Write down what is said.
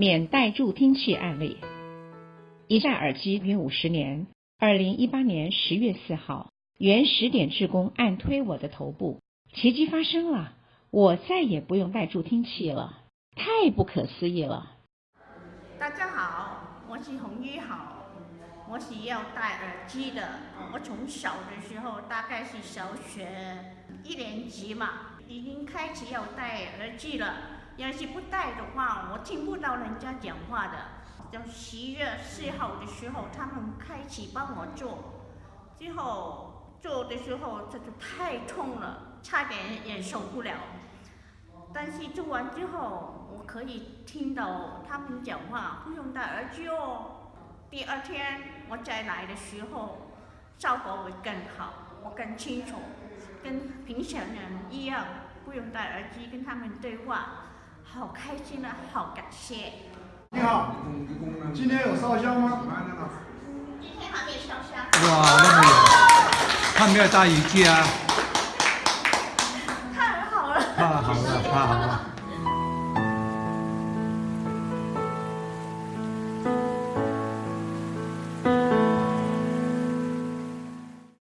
免带助听器案例。一戴耳机约五十年。二零一八年十月四号，原十点志工按推我的头部，奇迹发生了，我再也不用带助听器了，太不可思议了。大家好，我是洪一豪，我是要戴耳机的。我从小的时候，大概是小学一年级嘛，已经开始要戴耳机了。要是不戴的话，我听不到人家讲话的。到十月四号的时候，他们开始帮我做，之后做的时候这就太痛了，差点也受不了。但是做完之后，我可以听到他们讲话，不用戴耳机哦。第二天我再来的时候，效果会更好，我更清楚，跟平常人一样，不用戴耳机跟他们对话，好开心啊，好感谢。你好，今天有烧香吗？今天还没烧香。哇，那么有，他没有带雨具啊？太好了。太好了，太好了。